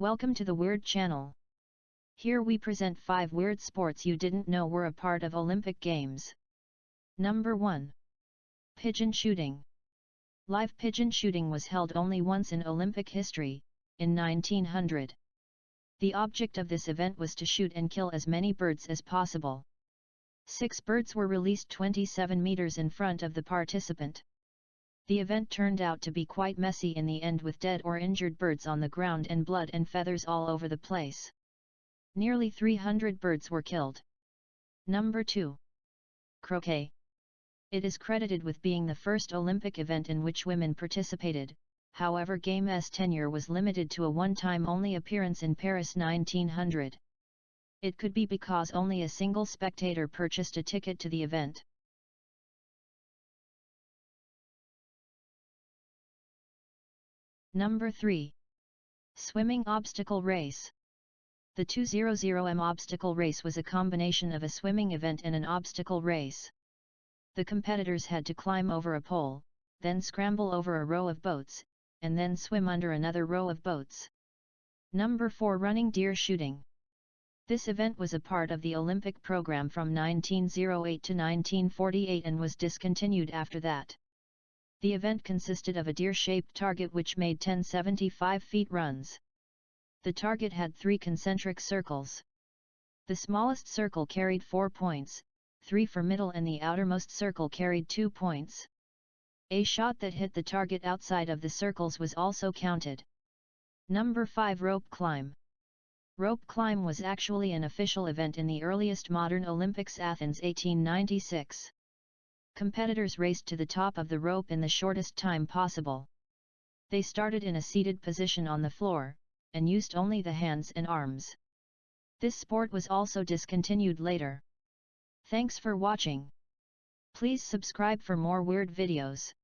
Welcome to the Weird channel. Here we present 5 weird sports you didn't know were a part of Olympic Games. Number 1. Pigeon Shooting Live pigeon shooting was held only once in Olympic history, in 1900. The object of this event was to shoot and kill as many birds as possible. Six birds were released 27 meters in front of the participant. The event turned out to be quite messy in the end with dead or injured birds on the ground and blood and feathers all over the place. Nearly 300 birds were killed. Number 2. Croquet. It is credited with being the first Olympic event in which women participated, however Game's tenure was limited to a one-time only appearance in Paris 1900. It could be because only a single spectator purchased a ticket to the event. Number 3. Swimming Obstacle Race The 200m obstacle race was a combination of a swimming event and an obstacle race. The competitors had to climb over a pole, then scramble over a row of boats, and then swim under another row of boats. Number 4 Running Deer Shooting this event was a part of the Olympic program from 1908 to 1948 and was discontinued after that. The event consisted of a deer-shaped target which made 1075 feet runs. The target had three concentric circles. The smallest circle carried four points, three for middle and the outermost circle carried two points. A shot that hit the target outside of the circles was also counted. Number 5 Rope Climb Rope climb was actually an official event in the earliest modern Olympics Athens 1896. Competitors raced to the top of the rope in the shortest time possible. They started in a seated position on the floor, and used only the hands and arms. This sport was also discontinued later. Thanks for watching. Please subscribe for more weird videos.